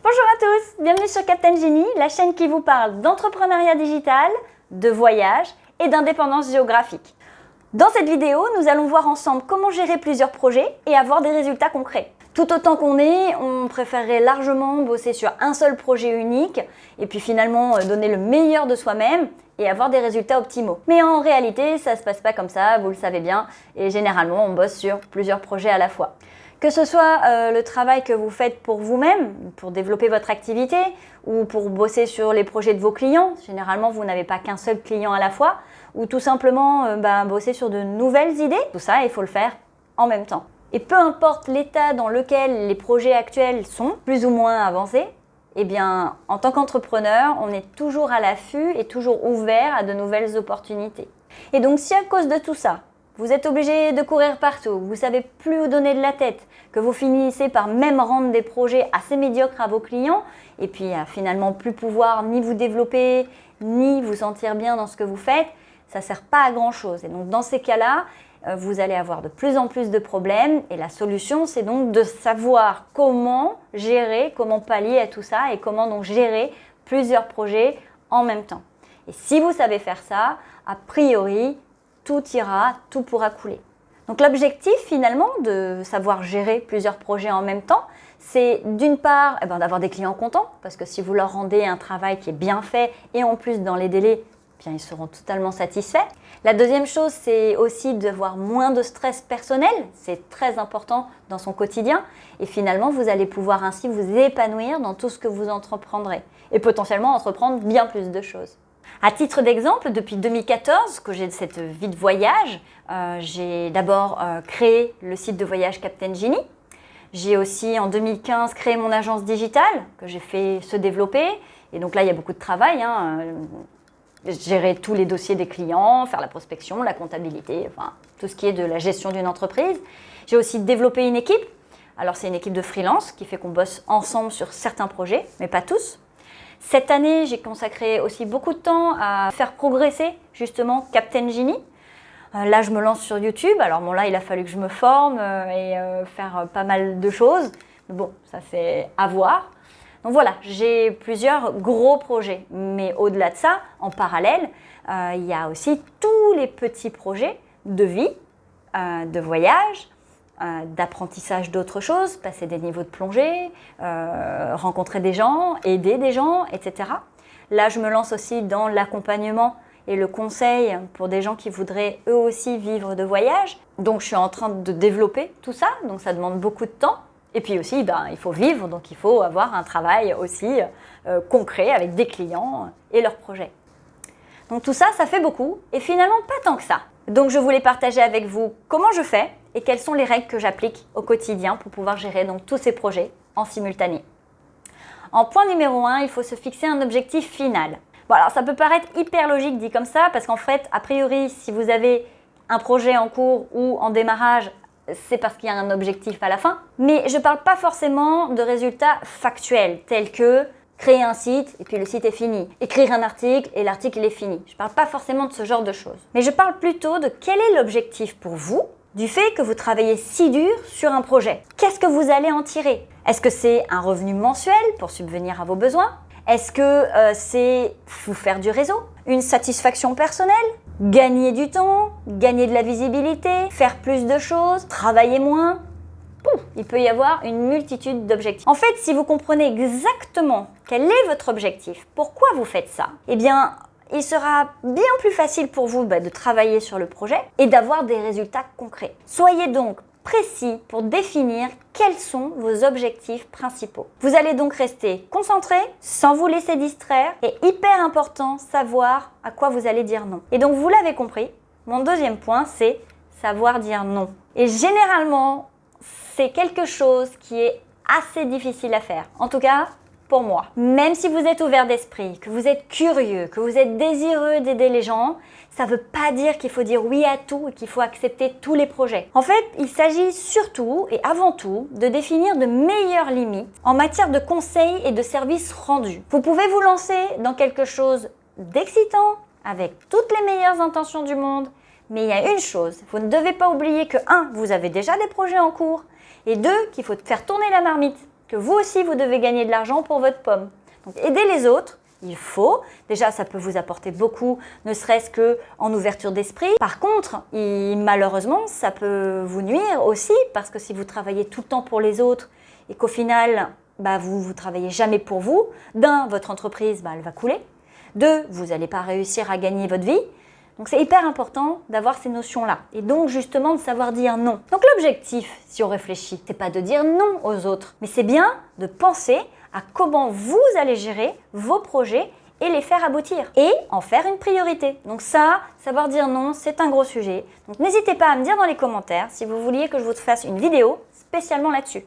Bonjour à tous, bienvenue sur Captain Genie, la chaîne qui vous parle d'entrepreneuriat digital, de voyage et d'indépendance géographique. Dans cette vidéo, nous allons voir ensemble comment gérer plusieurs projets et avoir des résultats concrets. Tout autant qu'on est, on préférerait largement bosser sur un seul projet unique et puis finalement euh, donner le meilleur de soi-même et avoir des résultats optimaux. Mais en réalité, ça se passe pas comme ça, vous le savez bien, et généralement on bosse sur plusieurs projets à la fois. Que ce soit euh, le travail que vous faites pour vous-même, pour développer votre activité, ou pour bosser sur les projets de vos clients, généralement vous n'avez pas qu'un seul client à la fois, ou tout simplement euh, bah, bosser sur de nouvelles idées, tout ça il faut le faire en même temps. Et peu importe l'état dans lequel les projets actuels sont, plus ou moins avancés, eh bien, en tant qu'entrepreneur, on est toujours à l'affût et toujours ouvert à de nouvelles opportunités. Et donc, si à cause de tout ça, vous êtes obligé de courir partout, vous savez plus où donner de la tête, que vous finissez par même rendre des projets assez médiocres à vos clients, et puis à finalement plus pouvoir ni vous développer, ni vous sentir bien dans ce que vous faites, ça ne sert pas à grand chose. Et donc dans ces cas-là, euh, vous allez avoir de plus en plus de problèmes et la solution c'est donc de savoir comment gérer, comment pallier à tout ça et comment donc gérer plusieurs projets en même temps. Et si vous savez faire ça, a priori, tout ira, tout pourra couler. Donc l'objectif finalement de savoir gérer plusieurs projets en même temps, c'est d'une part eh ben, d'avoir des clients contents, parce que si vous leur rendez un travail qui est bien fait et en plus dans les délais, bien, ils seront totalement satisfaits. La deuxième chose, c'est aussi d'avoir moins de stress personnel. C'est très important dans son quotidien. Et finalement, vous allez pouvoir ainsi vous épanouir dans tout ce que vous entreprendrez. Et potentiellement entreprendre bien plus de choses. À titre d'exemple, depuis 2014, que j'ai cette vie de voyage, euh, j'ai d'abord euh, créé le site de voyage Captain Genie. J'ai aussi en 2015 créé mon agence digitale que j'ai fait se développer. Et donc là, il y a beaucoup de travail. Hein gérer tous les dossiers des clients, faire la prospection, la comptabilité, enfin tout ce qui est de la gestion d'une entreprise. J'ai aussi développé une équipe. Alors c'est une équipe de freelance qui fait qu'on bosse ensemble sur certains projets, mais pas tous. Cette année, j'ai consacré aussi beaucoup de temps à faire progresser justement Captain Genie. Euh, là, je me lance sur YouTube. Alors bon, là, il a fallu que je me forme euh, et euh, faire pas mal de choses. Bon, ça c'est à voir. Donc voilà, j'ai plusieurs gros projets. Mais au-delà de ça, en parallèle, il y a aussi tous les petits projets de vie, de voyage, euh, d'apprentissage d'autres choses, passer des niveaux de plongée, rencontrer des gens, aider des gens, etc. Là, je me lance aussi dans l'accompagnement et le conseil pour des gens qui voudraient eux aussi vivre de voyage. Donc, je suis en train de développer tout ça, donc ça demande beaucoup de temps. Et puis aussi, ben, il faut vivre, donc il faut avoir un travail aussi euh, concret avec des clients et leurs projets. Donc tout ça, ça fait beaucoup et finalement pas tant que ça. Donc je voulais partager avec vous comment je fais et quelles sont les règles que j'applique au quotidien pour pouvoir gérer donc, tous ces projets en simultané? En point numéro 1, il faut se fixer un objectif final. Bon alors ça peut paraître hyper logique dit comme ça parce qu'en fait, a priori, si vous avez un projet en cours ou en démarrage c'est parce qu'il y a un objectif à la fin. Mais je ne parle pas forcément de résultats factuels, tels que créer un site et puis le site est fini, écrire un article et l'article est fini. Je ne parle pas forcément de ce genre de choses. Mais je parle plutôt de quel est l'objectif pour vous du fait que vous travaillez si dur sur un projet. Qu'est-ce que vous allez en tirer? Est-ce que c'est un revenu mensuel pour subvenir à vos besoins? Est-ce que euh, c'est vous faire du réseau? Une satisfaction personnelle? Gagner du temps, gagner de la visibilité, faire plus de choses, travailler moins? il peut y avoir une multitude d'objectifs. En fait, si vous comprenez exactement quel est votre objectif, pourquoi vous faites ça, eh bien, il sera bien plus facile pour vous bah, de travailler sur le projet et d'avoir des résultats concrets. Soyez donc précis pour définir quels sont vos objectifs principaux. Vous allez donc rester concentré sans vous laisser distraire et hyper important, savoir à quoi vous allez dire non. Et donc vous l'avez compris, mon deuxième point c'est savoir dire non. Et généralement, c'est quelque chose qui est assez difficile à faire. En tout cas, pour moi. Même si vous êtes ouvert d'esprit, que vous êtes curieux, que vous êtes désireux d'aider les gens, ça ne veut pas dire qu'il faut dire oui à tout et qu'il faut accepter tous les projets. En fait, il s'agit surtout et avant tout de définir de meilleures limites en matière de conseils et de services rendus. Vous pouvez vous lancer dans quelque chose d'excitant, avec toutes les meilleures intentions du monde, mais il y a une chose, vous ne devez pas oublier que 1. Vous avez déjà des projets en cours, et 2. Qu'il faut faire tourner la marmite que vous aussi, vous devez gagner de l'argent pour votre pomme. Donc, aider les autres, il faut. Déjà, ça peut vous apporter beaucoup, ne serait-ce qu'en ouverture d'esprit. Par contre, malheureusement, ça peut vous nuire aussi, parce que si vous travaillez tout le temps pour les autres et qu'au final, bah, vous ne travaillez jamais pour vous, d'un, votre entreprise, bah, elle va couler. Deux, vous n'allez pas réussir à gagner votre vie. Donc c'est hyper important d'avoir ces notions-là. Et donc justement de savoir dire non. Donc l'objectif, si on réfléchit, c'est pas de dire non aux autres, mais c'est bien de penser à comment vous allez gérer vos projets et les faire aboutir et en faire une priorité. Donc ça, savoir dire non, c'est un gros sujet. Donc n'hésitez pas à me dire dans les commentaires si vous vouliez que je vous fasse une vidéo spécialement là-dessus.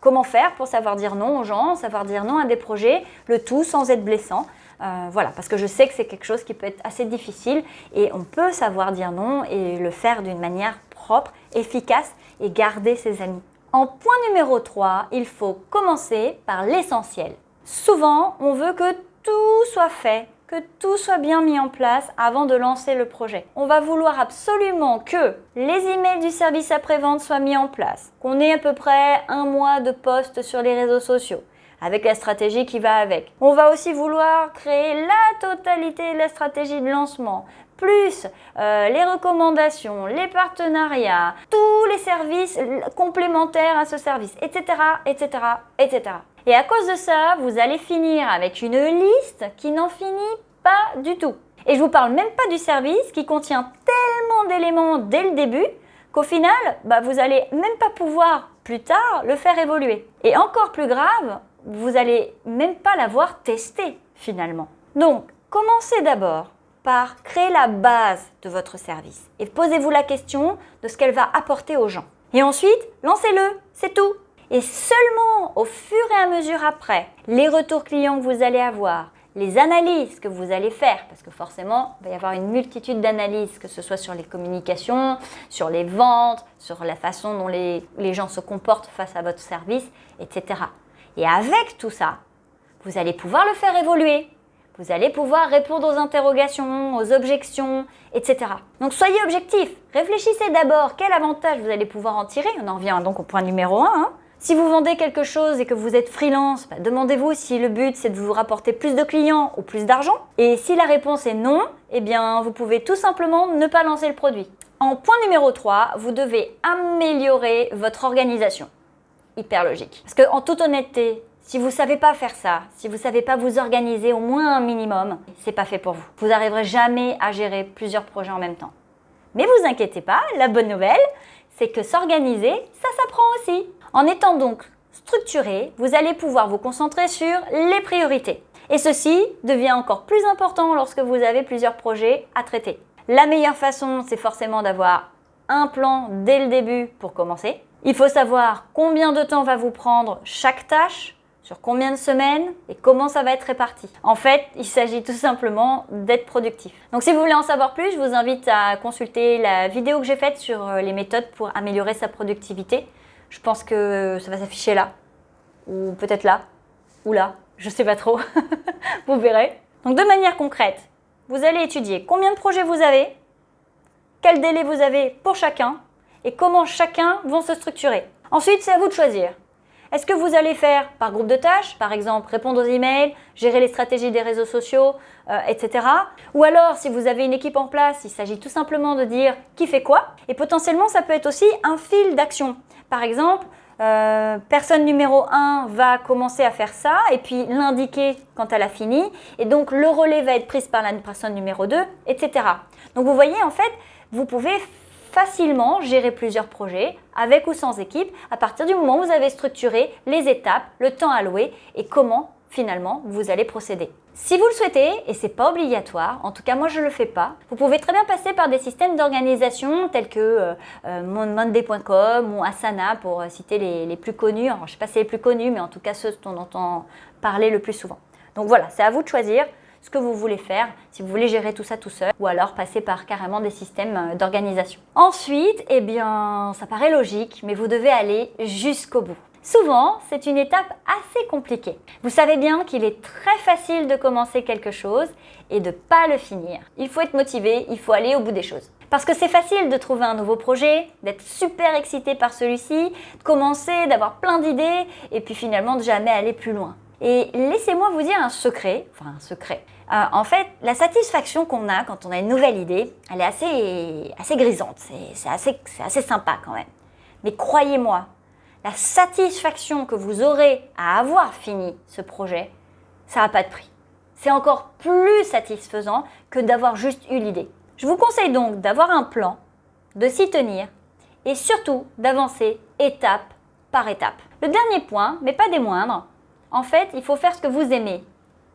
Comment faire pour savoir dire non aux gens, savoir dire non à des projets, le tout sans être blessant. Euh, voilà, parce que je sais que c'est quelque chose qui peut être assez difficile et on peut savoir dire non et le faire d'une manière propre, efficace et garder ses amis. En point numéro 3, il faut commencer par l'essentiel. Souvent, on veut que tout soit fait, que tout soit bien mis en place avant de lancer le projet. On va vouloir absolument que les emails du service après-vente soient mis en place, qu'on ait à peu près un mois de posts sur les réseaux sociaux, avec la stratégie qui va avec. On va aussi vouloir créer la totalité de la stratégie de lancement, plus euh, les recommandations, les partenariats, tous les services complémentaires à ce service, etc., etc., etc. Et à cause de ça, vous allez finir avec une liste qui n'en finit pas du tout. Et je vous parle même pas du service qui contient tellement d'éléments dès le début qu'au final, bah, vous n'allez même pas pouvoir plus tard le faire évoluer. Et encore plus grave, vous n'allez même pas l'avoir testé finalement. Donc, commencez d'abord par créer la base de votre service et posez-vous la question de ce qu'elle va apporter aux gens. Et ensuite, lancez-le, c'est tout. Et seulement au fur et à mesure après, les retours clients que vous allez avoir, les analyses que vous allez faire, parce que forcément, il va y avoir une multitude d'analyses, que ce soit sur les communications, sur les ventes, sur la façon dont les, les gens se comportent face à votre service, etc. Et avec tout ça, vous allez pouvoir le faire évoluer. Vous allez pouvoir répondre aux interrogations, aux objections, etc. Donc soyez objectif. Réfléchissez d'abord quel avantage vous allez pouvoir en tirer? On en revient donc au point numéro 1. Hein. Si vous vendez quelque chose et que vous êtes freelance, bah, demandez-vous si le but c'est de vous rapporter plus de clients ou plus d'argent. Et si la réponse est non, eh bien vous pouvez tout simplement ne pas lancer le produit. En point numéro 3, vous devez améliorer votre organisation. Hyper logique. Parce que en toute honnêteté, si vous ne savez pas faire ça, si vous ne savez pas vous organiser au moins un minimum, c'est pas fait pour vous. Vous n'arriverez jamais à gérer plusieurs projets en même temps. Mais vous inquiétez pas, la bonne nouvelle, c'est que s'organiser, ça s'apprend aussi. En étant donc structuré, vous allez pouvoir vous concentrer sur les priorités. Et ceci devient encore plus important lorsque vous avez plusieurs projets à traiter. La meilleure façon, c'est forcément d'avoir un plan dès le début pour commencer. Il faut savoir combien de temps va vous prendre chaque tâche, sur combien de semaines et comment ça va être réparti. En fait, il s'agit tout simplement d'être productif. Donc si vous voulez en savoir plus, je vous invite à consulter la vidéo que j'ai faite sur euh, les méthodes pour améliorer sa productivité. Je pense que ça va s'afficher là, ou peut-être là, ou là, je sais pas trop, vous verrez. Donc de manière concrète, vous allez étudier combien de projets vous avez, quel délai vous avez pour chacun, et comment chacun vont se structurer. Ensuite, c'est à vous de choisir. Est-ce que vous allez faire par groupe de tâches, par exemple répondre aux emails, gérer les stratégies des réseaux sociaux, euh, etc. Ou alors, si vous avez une équipe en place, il s'agit tout simplement de dire qui fait quoi. Et potentiellement, ça peut être aussi un fil d'action. Par exemple, euh, personne numéro 1 va commencer à faire ça et puis l'indiquer quand elle a fini. Et donc, le relais va être pris par la personne numéro 2, etc. Donc, vous voyez, en fait, vous pouvez facilement gérer plusieurs projets, avec ou sans équipe, à partir du moment où vous avez structuré les étapes, le temps alloué et comment finalement vous allez procéder. Si vous le souhaitez, et c'est pas obligatoire, en tout cas moi je le fais pas, vous pouvez très bien passer par des systèmes d'organisation tels que euh, euh, monday.com ou Asana pour euh, citer les, plus connus. Alors je sais pas si les plus connus, mais en tout cas ceux dont on entend parler le plus souvent. Donc voilà, c'est à vous de choisir ce que vous voulez faire, si vous voulez gérer tout ça tout seul, ou alors passer par carrément des systèmes euh, d'organisation. Ensuite, eh bien, ça paraît logique, mais vous devez aller jusqu'au bout. Souvent, c'est une étape assez compliquée. Vous savez bien qu'il est très facile de commencer quelque chose et de pas le finir. Il faut être motivé, il faut aller au bout des choses. Parce que c'est facile de trouver un nouveau projet, d'être super excité par celui-ci, de commencer, d'avoir plein d'idées, et puis finalement de jamais aller plus loin. Et laissez-moi vous dire un secret, enfin un secret. Euh, en fait, la satisfaction qu'on a quand on a une nouvelle idée, elle est assez, assez grisante, c'est assez, assez sympa quand même. Mais croyez-moi, la satisfaction que vous aurez à avoir fini ce projet, ça n'a pas de prix. C'est encore plus satisfaisant que d'avoir juste eu l'idée. Je vous conseille donc d'avoir un plan, de s'y tenir et surtout d'avancer étape par étape. Le dernier point, mais pas des moindres, en fait, il faut faire ce que vous aimez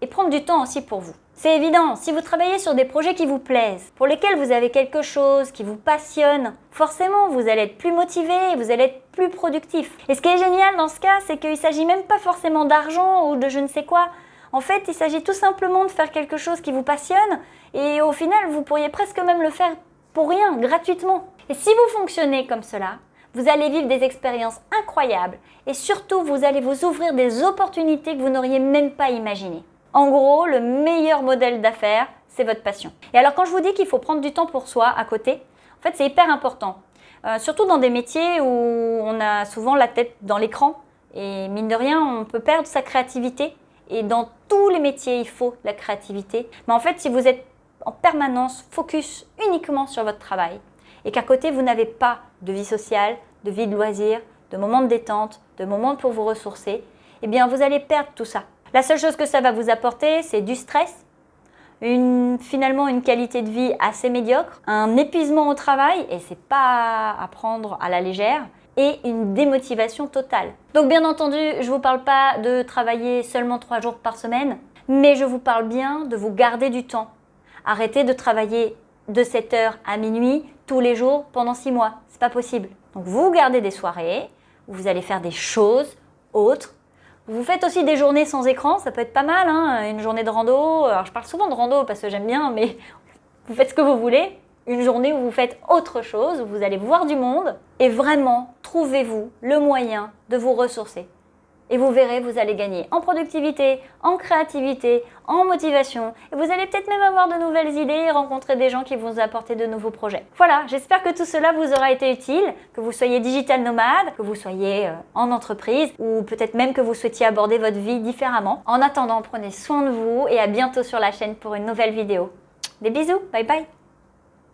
et prendre du temps aussi pour vous. C'est évident, si vous travaillez sur des projets qui vous plaisent, pour lesquels vous avez quelque chose qui vous passionne, forcément vous allez être plus motivé, vous allez être plus productif. Et ce qui est génial dans ce cas, c'est qu'il ne s'agit même pas forcément d'argent ou de je ne sais quoi. En fait, il s'agit tout simplement de faire quelque chose qui vous passionne et au final, vous pourriez presque même le faire pour rien, gratuitement. Et si vous fonctionnez comme cela, vous allez vivre des expériences incroyables et surtout, vous allez vous ouvrir des opportunités que vous n'auriez même pas imaginées. En gros, le meilleur modèle d'affaires, c'est votre passion. Et alors, quand je vous dis qu'il faut prendre du temps pour soi à côté, en fait, c'est hyper important. Euh, surtout dans des métiers où on a souvent la tête dans l'écran et mine de rien, on peut perdre sa créativité. Et dans tous les métiers, il faut la créativité. Mais en fait, si vous êtes en permanence focus uniquement sur votre travail et qu'à côté, vous n'avez pas de vie sociale, de vie de loisirs, de moments de détente, de moments pour vous ressourcer, eh bien, vous allez perdre tout ça. La seule chose que ça va vous apporter, c'est du stress, finalement une qualité de vie assez médiocre, un épuisement au travail, et c'est pas à prendre à la légère, et une démotivation totale. Donc bien entendu, je ne vous parle pas de travailler seulement trois jours par semaine, mais je vous parle bien de vous garder du temps. Arrêtez de travailler de 7h à minuit tous les jours pendant 6 mois. C'est pas possible. Donc vous gardez des soirées vous allez faire des choses autres. Vous faites aussi des journées sans écran, ça peut être pas mal, hein une journée de rando. Alors je parle souvent de rando parce que j'aime bien, mais vous faites ce que vous voulez une journée où vous faites autre chose, où vous allez voir du monde et vraiment trouvez-vous le moyen de vous ressourcer. Et vous verrez, vous allez gagner en productivité, en créativité, en motivation. Et vous allez peut-être même avoir de nouvelles idées et rencontrer des gens qui vont vous apporter de nouveaux projets. Voilà, j'espère que tout cela vous aura été utile, que vous soyez digital nomade, que vous soyez euh, en entreprise ou peut-être même que vous souhaitiez aborder votre vie différemment. En attendant, prenez soin de vous et à bientôt sur la chaîne pour une nouvelle vidéo. Des bisous, bye bye